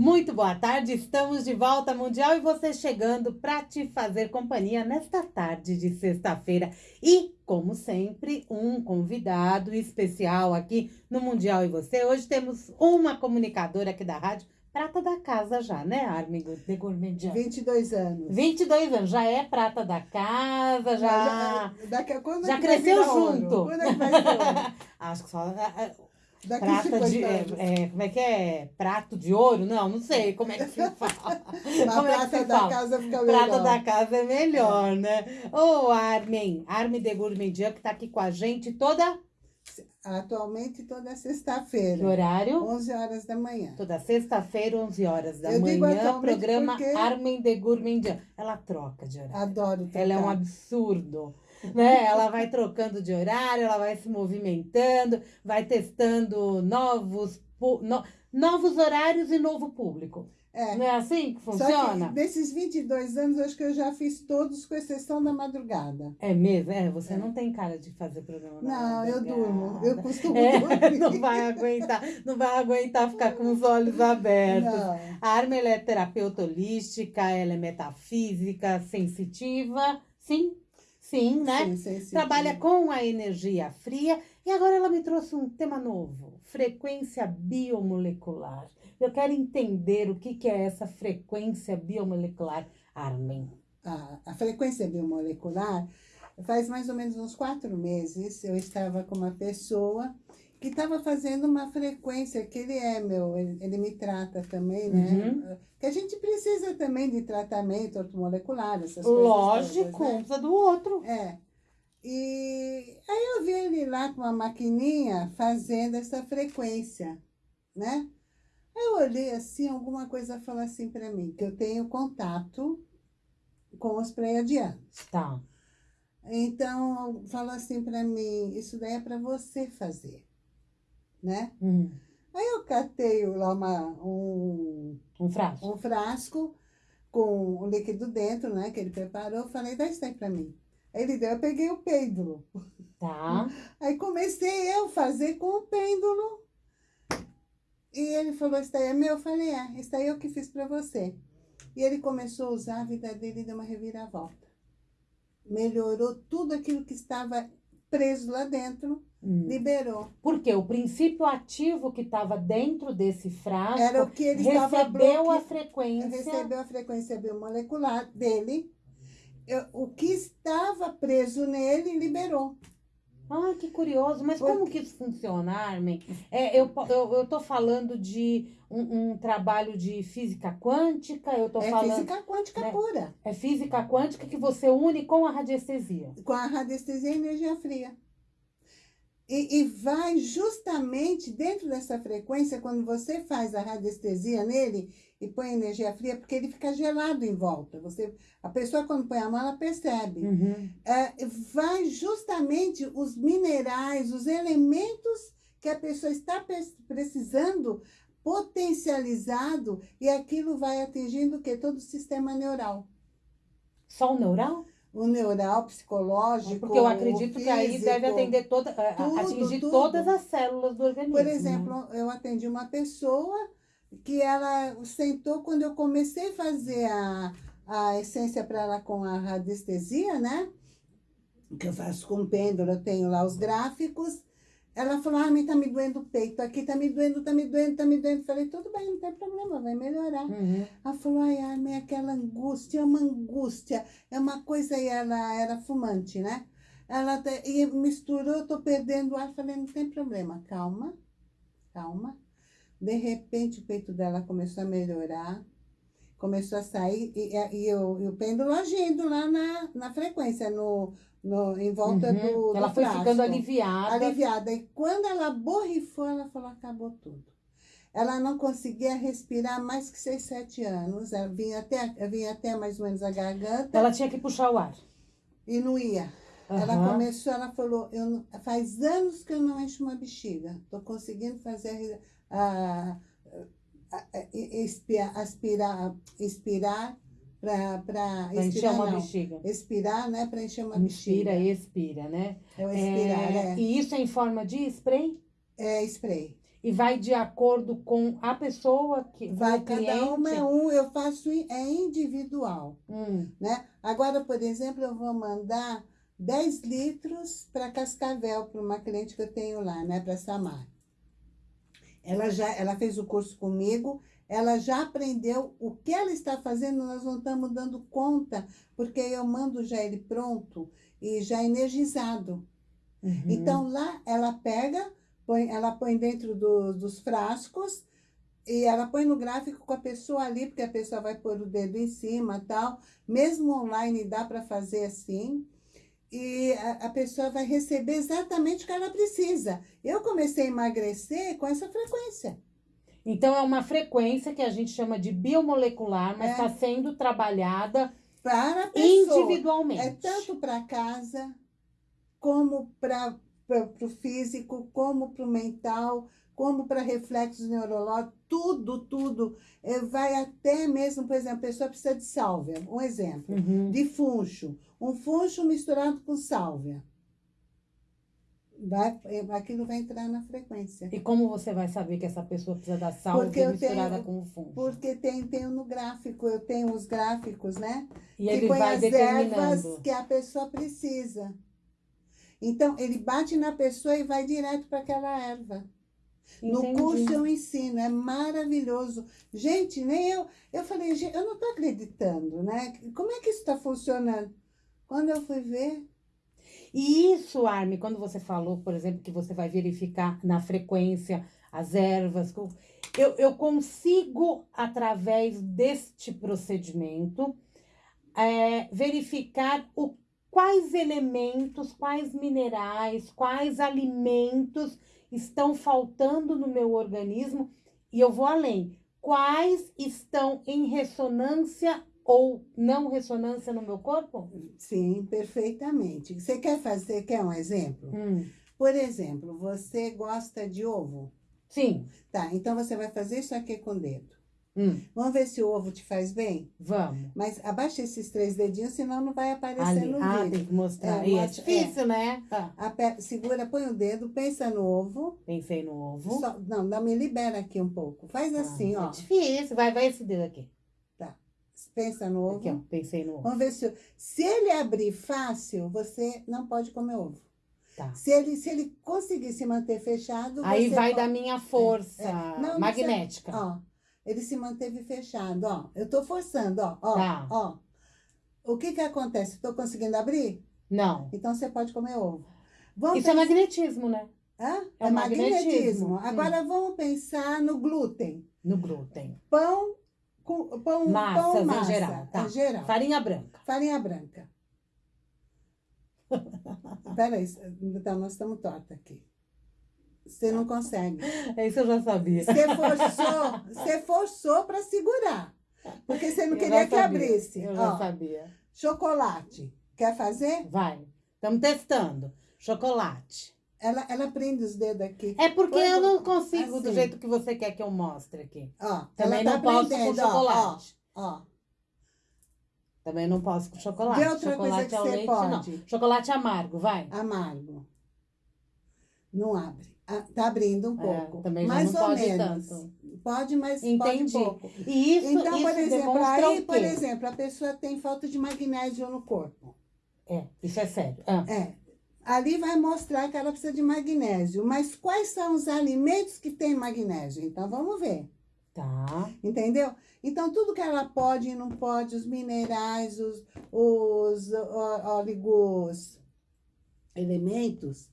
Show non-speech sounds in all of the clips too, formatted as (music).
Muito boa tarde, estamos de volta Mundial e você chegando para te fazer companhia nesta tarde de sexta-feira. E, como sempre, um convidado especial aqui no Mundial e você. Hoje temos uma comunicadora aqui da rádio, prata da casa já, né, Armin de Gourmandian? 22 anos. 22 anos, já é prata da casa, já. já, daqui a, quando já é que cresceu junto. Quando é que vai? (laughs) Acho que só. Daqui Prata 50 de. É, é, como é que é? Prato de ouro? Não, não sei como é que se fala. (laughs) A como é que prata se da fala? casa fica melhor. Prata da casa é melhor, né? Ô, Armin, Armin de Gourmandian, que tá aqui com a gente toda. Atualmente toda Que sexta-feira, horário? 11 horas da manhã. Toda sexta-feira, 11 horas da Eu manhã, programa porque- Armin de Gourmandian. Ela troca de horário. Adoro trocar. Ela é um absurdo. Né? Ela vai trocando de horário, ela vai se movimentando, vai testando novos, no- novos horários e novo público. É. Não é assim que Só funciona? que desses 22 anos, acho que eu já fiz todos, com exceção da madrugada. É mesmo? É, você É. não tem cara de fazer programa Não, eu durmo. Eu costumo É, dormir. não vai aguentar, não vai aguentar ficar com os olhos abertos. Não. A Arma é terapeuta holística, ela é metafísica, sensitiva, sim, sim, né? Sim, sim, sim, Trabalha com a energia fria e agora ela me trouxe um tema novo, frequência biomolecular. Eu quero entender o que, que é essa frequência biomolecular, Armin. a, a frequência biomolecular, faz mais ou menos uns quatro meses, eu estava com uma pessoa que estava fazendo uma frequência, que ele é meu, ele, ele me trata também, né? Uhum. Que a gente precisa também de tratamento ortomolecular, essas coisas Lógico, todas, um né? do outro. É. E aí eu vi ele lá com uma maquininha fazendo essa frequência, né? Aí eu olhei assim, alguma coisa falou assim para mim, que eu tenho contato com os pleiadianos. Tá. Então, falou assim para mim, isso daí é para você fazer, né? Hum, Aí eu catei lá uma, um, um frasco. um frasco com o líquido dentro, né, que ele preparou, falei, dá isso aí para mim. Aí ele deu, eu peguei o pêndulo. Tá. (laughs) Aí comecei eu fazer com o pêndulo. E ele falou, isso daí é meu? Eu falei, é, isso daí eu que fiz para você. E ele começou a usar, a vida dele deu uma reviravolta. Melhorou tudo aquilo que estava preso lá dentro. Liberou. Porque o princípio ativo que estava dentro desse frasco Era o que ele recebeu a frequência. recebeu a frequência biomolecular dele. Eu- o que estava preso nele liberou. Ah, que curioso. Mas como que isso funciona, Armin? É, eu, eu, eu tô falando de um, um trabalho de física quântica, eu tô é falando... física quântica né? pura. É física quântica que você une com a radiestesia. com a radiestesia e energia fria. E, e vai justamente dentro dessa frequência, quando você faz a radiestesia nele e põe energia fria, porque ele fica gelado em volta. Você, a pessoa, quando põe a mão, ela percebe. Uhum. É, vai justamente os minerais, os elementos que a pessoa está precisando potencializado e aquilo vai atingindo o que? Todo o sistema neural. Só o neural? O neural, psicológico, Porque eu acredito o que aí deve físico. atender toda, Tudo, atingir tudo. todas as células do organismo. Por né? exemplo, eu atendi uma pessoa que ela sentou quando eu comecei a fazer a, a essência para ela com a radiestesia, né? Que eu faço com pêndulo, eu tenho lá os gráficos. Ela falou, ah, me tá me doendo o peito, aqui tá me doendo, tá me doendo, tá me doendo. Falei, tudo bem, não tem problema, vai melhorar. Uhum. Ela falou, ai, Armin, aquela angústia, é uma angústia, é uma coisa, e ela era fumante, né? Ela e misturou, eu tô perdendo o ar, falei, não tem problema, calma, calma. De repente o peito dela começou a melhorar, começou a sair, e, e, e o, e o pêndulo agindo lá na, na frequência, no, no, em volta Uhum. do, do Ela foi ficando aliviada. aliviada. E quando ela borrifou, ela falou, acabou tudo. Ela não conseguia respirar mais que seis, sete anos. Ela vinha até, vinha até mais ou menos a garganta Ela tinha que puxar o ar. e não ia. Ela Aham. começou, ela falou, eu faz anos que eu não encho uma bexiga. Estou conseguindo fazer a, a, a- expirar, aspirar, expirar para encher uma não. bexiga. Expirar, né? Para encher uma Inspira bexiga. e expira, né? É o expirar, É, é. E isso é em forma de spray? É spray. E vai de acordo com a pessoa que Vai, cada uma é um, eu faço é individual, Hum, né? Agora, por exemplo, eu vou mandar 10 litros para Cascavel, para uma cliente que eu tenho lá, né? Para Samar. Ela já ela fez o curso comigo, ela já aprendeu o que ela está fazendo, nós não estamos dando conta, porque eu mando já ele pronto e já energizado. uhum. Então lá ela pega, põe, ela põe dentro do- dos frascos e ela põe no gráfico com a pessoa ali, porque a pessoa vai pôr o dedo em cima tal. Mesmo online dá para fazer assim. E a, a pessoa vai receber exatamente o que ela precisa. Eu comecei a emagrecer com essa frequência. Então é uma frequência que a gente chama de biomolecular, mas É. está sendo trabalhada Para a pessoa. individualmente. É tanto para casa, como para o físico, como para o mental, como para reflexos neurológicos, tudo, tudo. É, vai até mesmo, por exemplo, a pessoa precisa de sálvia, um exemplo, Uhum. de funcho. Um funcho misturado com sálvia. Vai, é, aquilo vai entrar na frequência. E como você vai saber que essa pessoa precisa da sálvia Porque eu misturada tenho- com o fundo? Porque tem, tem no gráfico, eu tenho os gráficos, né? E que ele põe vai as ervas que a pessoa precisa. Então, ele bate na pessoa e vai direto para aquela erva. No Entendi. curso eu ensino, é maravilhoso. Gente, nem eu. Eu falei, gente, eu não estou acreditando, né? Como é que isso está funcionando? Quando eu fui ver, E isso, Armin, quando você falou, por exemplo, que você vai verificar na frequência as ervas, eu, eu consigo, através deste procedimento, é, verificar o, quais elementos, quais minerais, quais alimentos estão faltando no meu organismo. E eu vou além. Quais estão em ressonância ou não ressonância no meu corpo? sim, perfeitamente. Você quer fazer, quer um exemplo? Hum, Por exemplo, você gosta de ovo? sim. Tá, então você vai fazer isso aqui com o dedo. Hum, Vamos ver se o ovo te faz bem? vamos. Mas abaixa esses três dedinhos, senão não vai aparecer Ali. no Ah, vídeo. tem que mostrar. É, é mostra- difícil, né? Ah, Aper- Segura, põe o dedo, pensa no ovo. pensei no ovo. Só- não, não, me libera aqui um pouco. Faz Ah, assim, É ó. difícil. Vai, vai esse dedo aqui. Pensa no ovo. Aqui, ó. Pensei no ovo. Vamos ver se. Se ele abrir fácil, você não pode comer ovo. Tá. Se ele, se ele conseguir se manter fechado. Aí vai da minha força é. Não, não magnética. Ó, ele se manteve fechado, ó. Eu tô forçando, ó. Ó, Tá. ó. O que que acontece? Tô conseguindo abrir? Não. Então você pode comer ovo. Vamos Isso é pensar- magnetismo, né? Hã? é É, magnetismo. magnetismo. Hum. Agora vamos pensar no glúten. No glúten. Pão com pão, Massas pão em massa, geral, tá. Em geral. Farinha branca. Farinha branca. (laughs) Peraí, então nós estamos torta aqui. Você não consegue. Isso eu já sabia. Você forçou, (laughs) você forçou para segurar. Porque você não Eu queria já que abrisse. Eu já Ó, sabia. chocolate. Quer fazer? Vai. Estamos testando. Chocolate. Ela, ela prende os dedos aqui. É porque Põe eu não do- consigo do assim. jeito que você quer que eu mostre aqui. Ó, Também ela tá não posso com chocolate. Ó, ó. Também não posso com chocolate. Vê outra coisa chocolate que ao você leite, pode. não. Chocolate amargo, vai. Amargo. Não abre. Ah, tá abrindo um É, pouco. também já mais não ou pode menos. tanto. Pode, mas Entendi. pode pouco. E isso, então, isso por exemplo, demonstra aí, por exemplo, a pessoa tem falta de magnésio no corpo. É, isso é sério. Ah, É. Ali vai mostrar que ela precisa de magnésio. Mas quais são os alimentos que têm magnésio? Então, vamos ver. tá. Entendeu? Então, tudo que ela pode e não pode, os minerais, os, os óligos, elementos,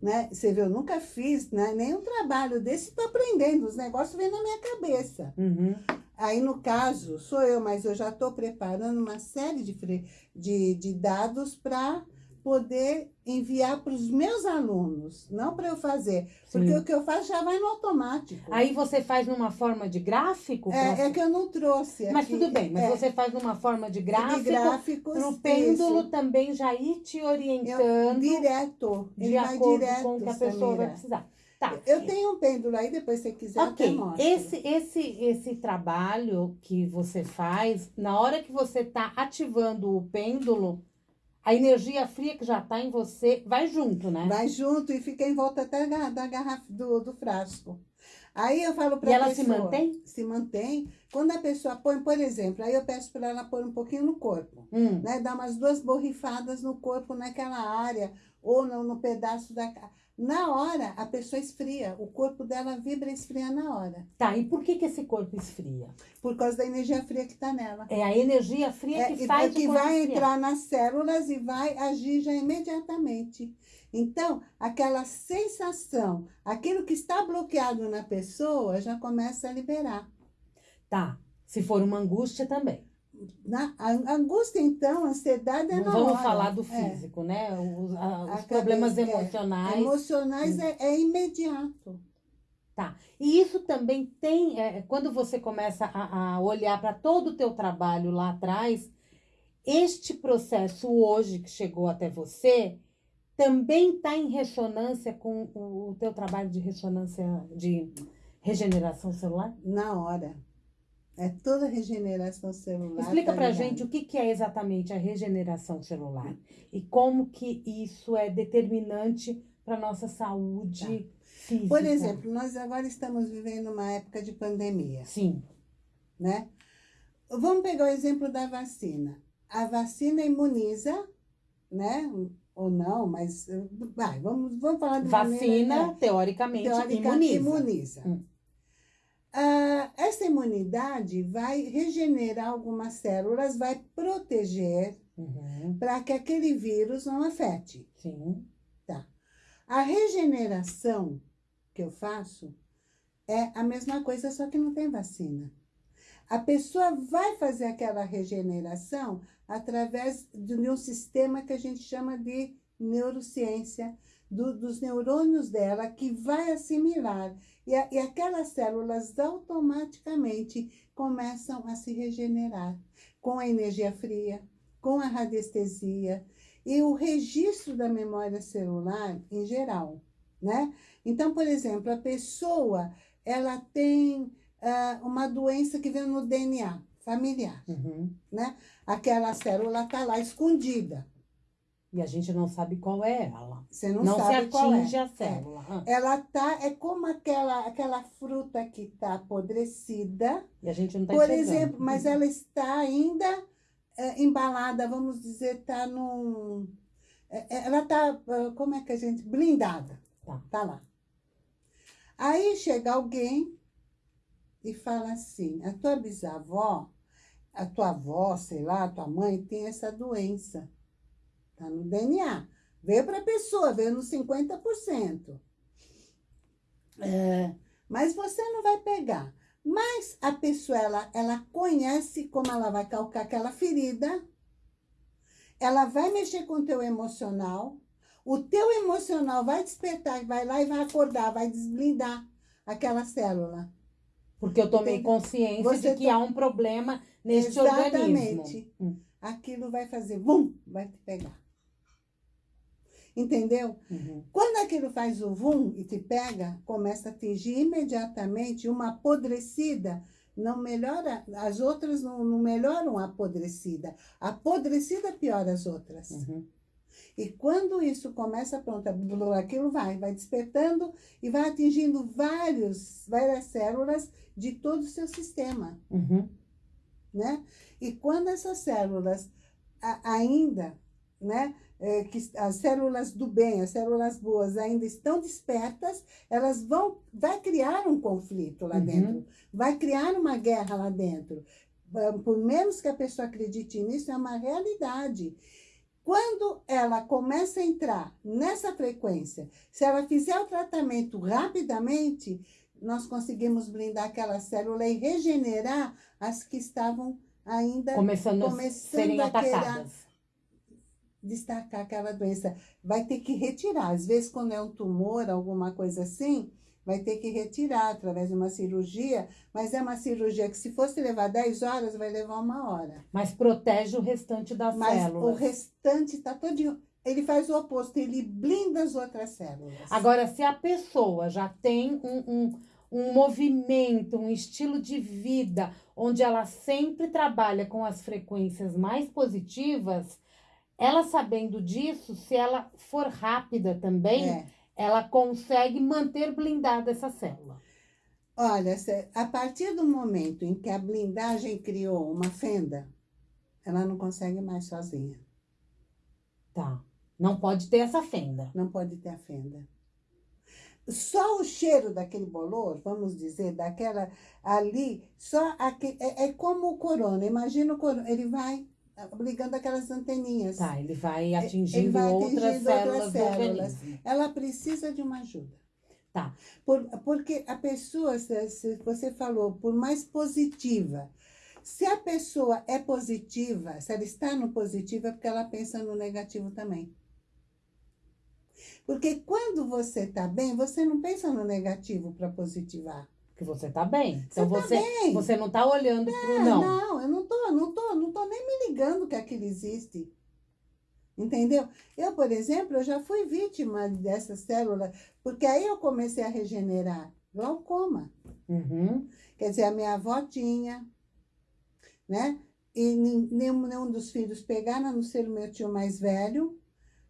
né? Você vê, eu nunca fiz né, nenhum trabalho desse, estou aprendendo, os negócios vêm na minha cabeça. Uhum. Aí, no caso, sou eu, mas eu já estou preparando uma série de, de, de dados para poder enviar para os meus alunos, não para eu fazer. Porque Sim. o que eu faço já vai no automático. Aí você faz numa forma de gráfico? pra- é, é que eu não trouxe Mas aqui. tudo bem, mas É, você faz numa forma de gráfico, para o pêndulo isso. também já ir te Eu- orientando direto. de vai acordo direto, com o que a pessoa vai Samira. precisar. Tá. Eu tenho um pêndulo aí, depois se você quiser, eu até Ok, mostro. esse, esse, esse trabalho que você faz, na hora que você está ativando o pêndulo, a energia fria que já está em você vai junto, né? Vai junto e fica em volta até da, da garrafa do, do frasco. Aí eu falo para ela pessoa... se mantém? Se mantém. Quando a pessoa põe, por exemplo, aí eu peço para ela pôr um pouquinho no corpo, Hum. né? Dar umas duas borrifadas no corpo, naquela área, ou no, no pedaço da... Na hora, a pessoa esfria. O corpo dela vibra e esfria na hora. Tá, e por que, que esse corpo esfria? Por causa da energia fria que está nela. É a energia fria É, que e- faz que o corpo vai esfriar. entrar nas células e vai agir já imediatamente. Então, aquela sensação, aquilo que está bloqueado na pessoa, já começa a liberar. Tá. Se for uma angústia também. Na, a angústia, então, a ansiedade é Não na vamos hora. falar do É. físico, né? Os, a- os problemas cabeça, é. emocionais. Emocionais é, é imediato. Tá. E isso também tem, é, quando você começa a, a olhar para todo o teu trabalho lá atrás, este processo hoje que chegou até você também está em ressonância com o, o teu trabalho de ressonância de regeneração celular? Na hora. É toda regeneração celular. Explica tá pra ligado? gente o que, que é exatamente a regeneração celular e como que isso é determinante para nossa saúde física. Por exemplo, nós agora estamos vivendo uma época de pandemia. Sim. né? Vamos pegar o exemplo da vacina. A vacina imuniza, né? Ou não, mas vai, vamos, vamos falar de Vacina, maneira, né? teoricamente, teoricamente imuniza. imuniza. Hum. Ah, essa imunidade vai regenerar algumas células, vai proteger Uhum, para que aquele vírus não afete. sim. A regeneração que eu faço é a mesma coisa, só que não tem vacina. A pessoa vai fazer aquela regeneração através de um sistema que a gente chama de neurociência, do- dos neurônios dela, que vai assimilar. E, a- e aquelas células automaticamente começam a se regenerar com a energia fria, com a radiestesia e o registro da memória celular em geral, né? Então, por exemplo, a pessoa, ela tem ah, uma doença que vem no DNA familiar, Uhum. né? Aquela célula está lá escondida, E a gente não sabe qual é ela. você não, Não, se sabe qual é. atinge a célula. Ah, Ela tá, é como aquela, aquela fruta que está apodrecida, E a gente não está por exemplo, mas ela está ainda eh, embalada, vamos dizer, está num. eh, eh, Ela está, como é que a gente. blindada. Tá. Tá lá. Aí chega alguém e fala assim: a tua bisavó, a tua avó, sei lá, a tua mãe tem essa doença. Tá no DNA. Veio para a pessoa, veio nos 50%. É, mas você não vai pegar. Mas a pessoa, ela, ela conhece como ela vai calcar aquela ferida, ela vai mexer com o teu emocional, o teu emocional vai despertar, vai lá e vai acordar, vai desblindar aquela célula. Porque eu tomei consciência Você de que to- há um problema neste organismo. Exatamente. Hum, Aquilo vai fazer, vum, vai te pegar. Entendeu? uhum. Quando aquilo faz o vum e te pega, começa a atingir imediatamente uma apodrecida. Não melhora, as outras não, não melhoram a apodrecida. A apodrecida piora as outras. Uhum. E quando isso começa, pronto, aquilo vai, vai despertando e vai atingindo vários, várias células de todo o seu sistema, Uhum. né? E quando essas células a- ainda, né, é, que as células do bem, as células boas ainda estão despertas, elas vão, vai criar um conflito lá Uhum. dentro, vai criar uma guerra lá dentro. Por menos que a pessoa acredite nisso, é uma realidade. Quando ela começa a entrar nessa frequência, se ela fizer o tratamento rapidamente, nós conseguimos blindar aquela célula e regenerar as que estavam ainda Começando, a Começando serem a atacadas. Destacar aquela doença. Vai ter que retirar. Às vezes, quando é um tumor, alguma coisa assim, vai ter que retirar através de uma cirurgia, mas é uma cirurgia que, se fosse levar 10 horas, vai levar uma hora. Mas protege o restante das Mas células. o restante está todinho. Ele faz o oposto, ele blinda as outras células. Agora, se a pessoa já tem um, um, um movimento, um estilo de vida, onde ela sempre trabalha com as frequências mais positivas, ela sabendo disso, se ela for rápida também, É. ela consegue manter blindada essa célula. Olha, a partir do momento em que a blindagem criou uma fenda, ela não consegue mais sozinha. Tá. Não pode ter essa fenda. Não pode ter a fenda. Só o cheiro daquele bolor, vamos dizer, daquela ali, só aque- é, é como o corona. Imagina o corona, ele vai ligando aquelas anteninhas. Tá, ele vai atingindo vai outras atingindo células outras do células. organismo. Ela precisa de uma ajuda. Tá. Por- porque a pessoa, se você falou, por mais positiva, se a pessoa é positiva, se ela está no positivo, é porque ela pensa no negativo também. Porque quando você está bem, você não pensa no negativo para positivar. Porque você tá bem. Então Você tá você, você não tá olhando pro Ah, não. não, eu não tô, não tô, não tô nem me ligando que aquilo existe. Entendeu? Eu, por exemplo, eu já fui vítima dessa célula, porque aí eu comecei a regenerar glaucoma. Uhum. Quer dizer, a minha avó tinha, né? E nenhum, nenhum dos filhos pegaram, a não ser o meu tio mais velho,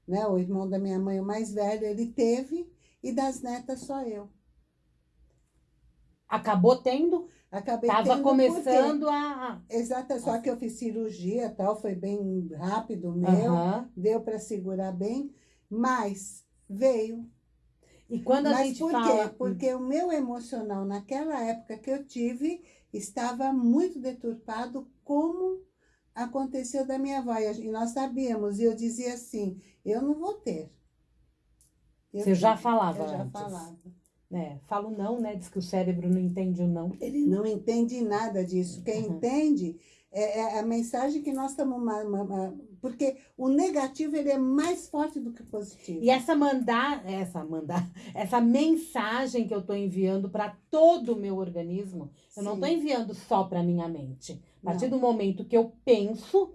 né? O irmão da minha mãe, o mais velho, ele teve, e das netas só eu. Acabou tendo, Acabei tava tendo começando a. Exato, só que eu fiz cirurgia tal, foi bem rápido o meu, deu para segurar bem, mas veio. E quando a mas gente por fala. quê? Porque o meu emocional naquela época que eu tive estava muito deturpado, como aconteceu da minha avó. E nós sabíamos, e eu dizia assim: eu não vou ter. Eu Você já falava Eu já antes. falava. É, falo não, né? Diz que o cérebro não entende o não. Ele não entende nada disso. Quem Uhum. entende é, é a mensagem que nós estamos. Porque o negativo ele é mais forte do que o positivo. E essa mandar, essa mandar, (laughs) essa mensagem que eu tô enviando para todo o meu organismo, eu não Sim. tô enviando só para minha mente. A partir Não. do momento que eu penso,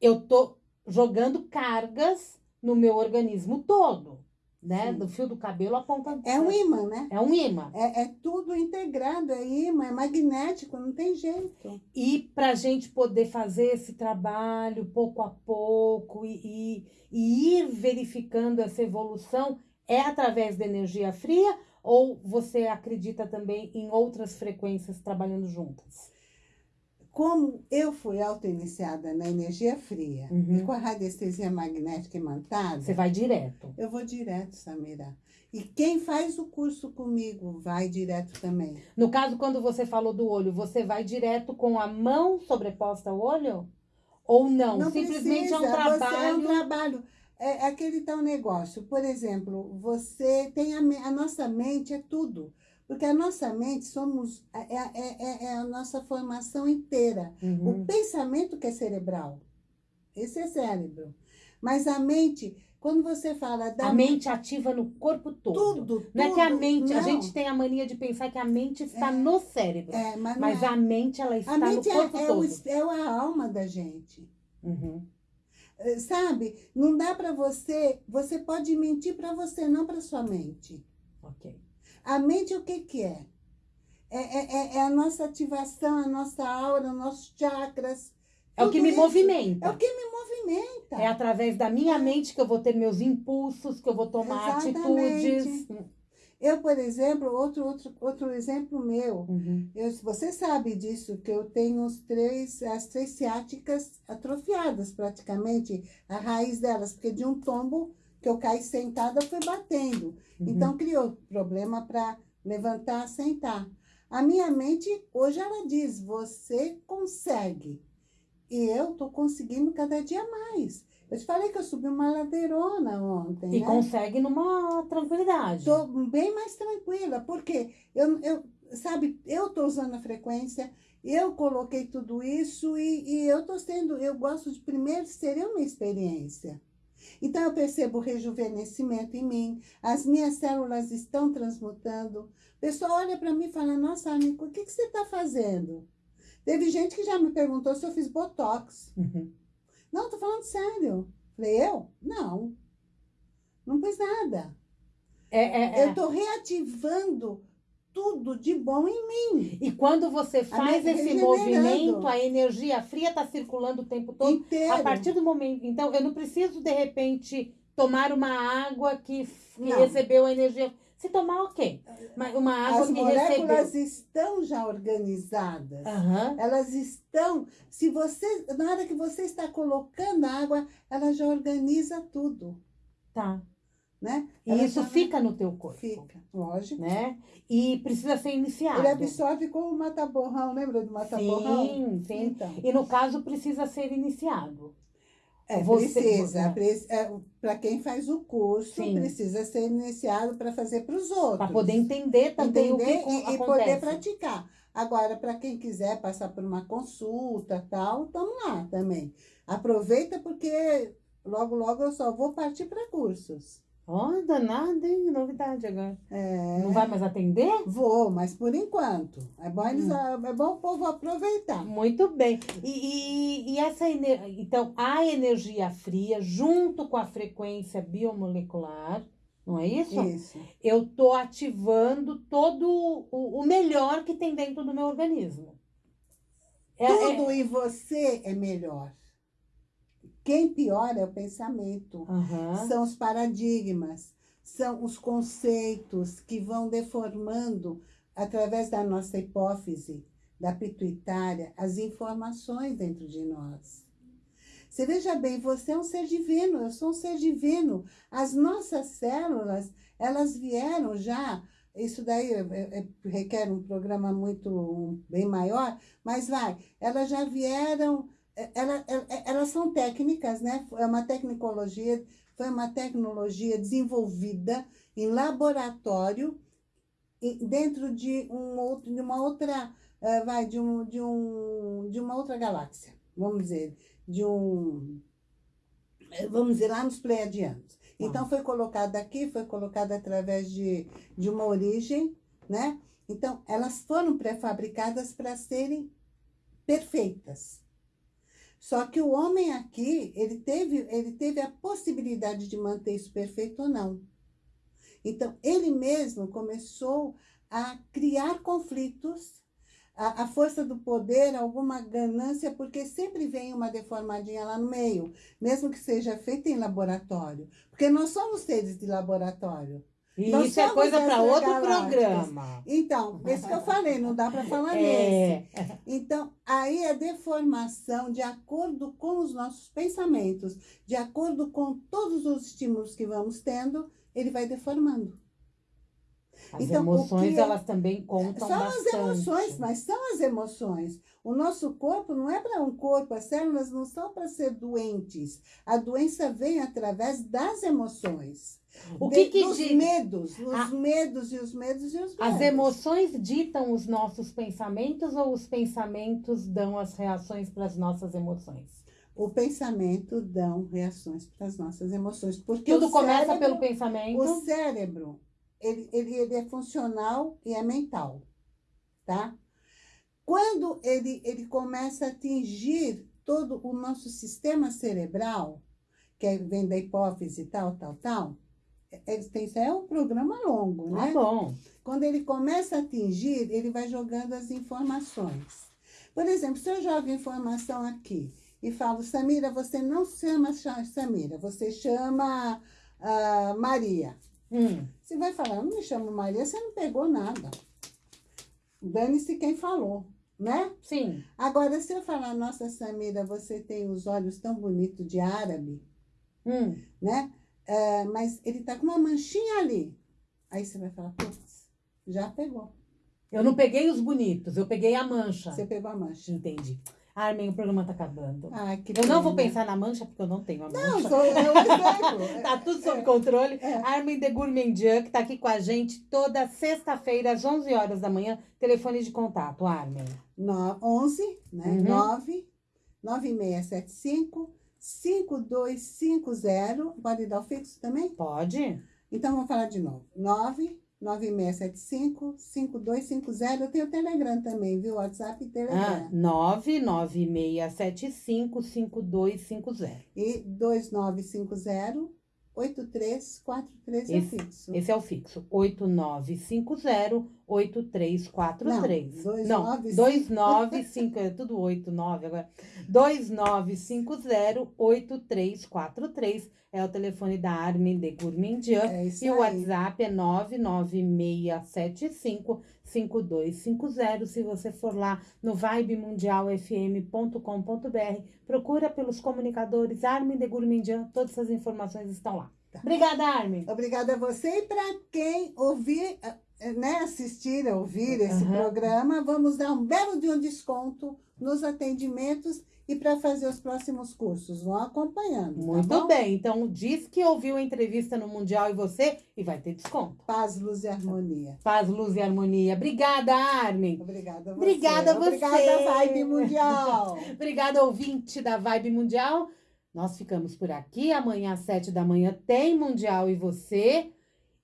eu tô jogando cargas no meu organismo todo, né? Sim. Do fio do cabelo à ponta É um imã, né? é um imã. É, é tudo integrado, é imã, é magnético, não tem jeito. E para a gente poder fazer esse trabalho pouco a pouco e, e- e ir verificando essa evolução, é através da energia fria ou você acredita também em outras frequências trabalhando juntas? Como eu fui auto-iniciada na energia fria Uhum. e com a radiestesia magnética imantada, Você vai direto. eu vou direto, Samira. E quem faz o curso comigo vai direto também. No caso, quando você falou do olho, você vai direto com a mão sobreposta ao olho? Ou não? Simplesmente é um precisa, Você é um trabalho. trabalho. É aquele tal negócio. Por exemplo, você tem a, a nossa mente é tudo. Porque a nossa mente somos é, é, é- é a nossa formação inteira. Uhum. O pensamento que é cerebral. Esse é cérebro. Mas a mente, quando você fala da A mente ativa no corpo todo. tudo, tudo. Não é que a mente, a não. gente tem a mania de pensar que a mente está É. no cérebro. É, mas Mas é. a mente, ela está A mente no é, corpo é, todo. o, es- é a alma da gente. Uhum. Eh, Sabe? Não dá para você. Você pode mentir para você, não para sua mente. Ok. A mente, o que, que é? É, é, é- é a nossa ativação, a nossa aura, nossos chakras. É o que me isso movimenta. É o que me movimenta. É através da minha mente que eu vou ter meus impulsos, que eu vou tomar Exatamente. atitudes. Eu, por exemplo, outro, outro, outro exemplo meu. Uhum. Eu, você sabe disso, que eu tenho os três, as três ciáticas atrofiadas, praticamente, a raiz delas, porque de um tombo que eu caí sentada, foi batendo. Uhum. Então, criou problema para levantar, sentar. A minha mente, hoje, ela diz: você consegue. E eu estou conseguindo cada dia mais. Eu te falei que eu subi uma ladeirona ontem. E né? consegue numa tranquilidade. Estou bem mais tranquila, porque eu, eu sabe, eu estou usando a frequência, eu coloquei tudo isso e, e eu estou sendo, eu gosto de primeiro ser eu minha experiência. Então eu percebo o rejuvenescimento em mim, as minhas células estão transmutando. O pessoal olha para mim e fala, nossa, Anico, o que, que você está fazendo? Teve gente que já me perguntou se eu fiz Botox. Uhum. Não, tô falando sério. Falei, eu? Não. Não fiz nada. É, é, é. Eu tô reativando tudo de bom em mim. E quando você faz esse regenerando. movimento, a energia fria está circulando o tempo todo. Inteiro. A partir do momento. Então, eu não preciso, de repente, tomar uma água que, que recebeu a energia. Se tomar, ok. Mas uma água As que moléculas recebeu. estão já organizadas. Aham. Elas estão, se você, na hora que você está colocando a água, ela já organiza tudo, Tá. Né? E Ela isso fica no teu corpo. fica, lógico. Né? E precisa ser iniciado. Ele absorve como o mata-borrão, lembra do mata-borrão? Sim, sim. Então, E no caso precisa ser iniciado. é, Você- precisa. né? para quem faz o curso, Sim. precisa ser iniciado para fazer para os outros. Para poder entender também entender o que e, e poder praticar. Agora, para quem quiser passar por uma consulta tal, estamos lá também. Aproveita porque logo, logo eu só vou partir para cursos. Ó, danada, hein? Novidade agora. É, Não vai mais atender? Vou, mas por enquanto. É bom, eles, Hum. é bom o povo aproveitar. Muito bem. E, e, e essa ener... então a energia fria junto com a frequência biomolecular, não é isso? Isso. Eu tô ativando todo o, o melhor que tem dentro do meu organismo. É- é- Tudo em você é melhor. Quem piora é o pensamento. Aham. São os paradigmas, são os conceitos que vão deformando, através da nossa hipófise, da pituitária, as informações dentro de nós. Você veja bem, você é um ser divino, eu sou um ser divino. As nossas células, elas vieram já. Isso daí é- é- requer um programa muito um, bem maior, mas vai, elas já vieram é- ela- é- elas são técnicas, né? É uma tecnologia, foi uma tecnologia desenvolvida em laboratório dentro de um outro, de uma outra, eh, vai, de um, de um, de uma outra galáxia, vamos dizer, de um, eh, vamos dizer lá nos Pleiadianos. Então foi colocada aqui, foi colocada através de, de uma origem, né? Então elas foram pré-fabricadas para serem perfeitas. Só que o homem aqui, ele teve, ele teve a possibilidade de manter isso perfeito ou não. Então, ele mesmo começou a criar conflitos, a, a força do poder, alguma ganância, porque sempre vem uma deformadinha lá no meio, mesmo que seja feita em laboratório. Porque nós somos seres de laboratório. E Nós isso é coisa para outro programa. Então, esse que eu falei, não dá para falar nesse. É, Então, aí a deformação, de acordo com os nossos pensamentos, de acordo com todos os estímulos que vamos tendo, ele vai deformando. As Então, emoções, que é- elas também contam são bastante. as emoções, mas são as emoções. O nosso corpo não é para um corpo, as células não são para ser doentes. A doença vem através das emoções. O que De- que dos di- medos, os Ah. medos e os medos e os medos. As emoções ditam os nossos pensamentos ou os pensamentos dão as reações para as nossas emoções? O pensamento dão reações para as nossas emoções. Porque Tudo o começa cérebro- pelo pensamento. O cérebro, ele, ele, ele é funcional e é mental, tá? Quando ele, ele começa a atingir todo o nosso sistema cerebral, que é- vem da hipófise e tal, tal, tal, é- é, tem- é um programa longo, né? bom. Quando ele começa a atingir, ele vai jogando as informações. Por exemplo, se eu jogo informação aqui e falo, Samira, você não chama Cha- Samira, você chama ah, Maria. Hum, Você vai falar, eu não me chamo Maria, você não pegou nada. Dane-se quem falou, né? sim. Agora, se eu falar, nossa Samira, você tem os olhos tão bonitos de árabe, Hum, né? É, mas ele tá com uma manchinha ali. Aí você vai falar, putz, já pegou. eu não peguei os bonitos, eu peguei a mancha. Você pegou a mancha. Entendi. Armin, o programa tá acabando. Ai, eu não vou pensar na mancha porque eu não tenho a Não, mancha. sou eu exemplo. (laughs) Tá tudo sob controle. É. Armin de Gourmandian, que tá aqui com a gente toda sexta-feira, às 11 horas da manhã. Telefone de contato, Armin. No, 11, né? Uhum. 9 9675 5250. Pode dar o fixo também? Pode? Então, vamos falar de novo. 9 9675 5250. Eu tenho o Telegram também, viu? WhatsApp e Ah, Telegram. 996755250. E 2950 8343 é fixo. Esse é o fixo. 8950 8343. Não, Não, 295. 295, é tudo 89 agora. 2950-8343 é o telefone da Armin de Gourmandian. É E o aí. WhatsApp é 99675-5250. Se você for lá no vibemundialfm.com.br, procura pelos comunicadores Armin de Gourmandian. Todas essas informações estão lá. Tá. Obrigada, Armin. Obrigada a você e para quem ouvir, eh, né, assistir, ouvir esse Aham. programa, vamos dar um belo de um desconto nos atendimentos e para fazer os próximos cursos. Vão acompanhando, Muito tá bem. Então, diz que ouviu a entrevista no Mundial e você e vai ter desconto. Paz, luz e harmonia. Paz, luz e harmonia. Obrigada, Armin. Obrigada a você. Obrigada a você. Obrigada, Vibe Mundial. (laughs) Obrigada, ouvinte da Vibe Mundial. Nós ficamos por aqui. Amanhã às sete da manhã tem Mundial e você.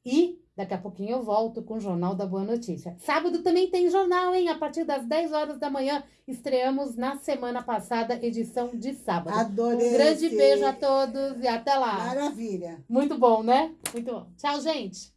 E daqui a pouquinho eu volto com o Jornal da Boa Notícia. Sábado também tem jornal, hein? A partir das 10 horas da manhã. Estreamos na semana passada, edição de sábado. Adorei. Um grande esse- beijo a todos e até lá. Maravilha. Muito bom, né? Muito bom. Tchau, gente.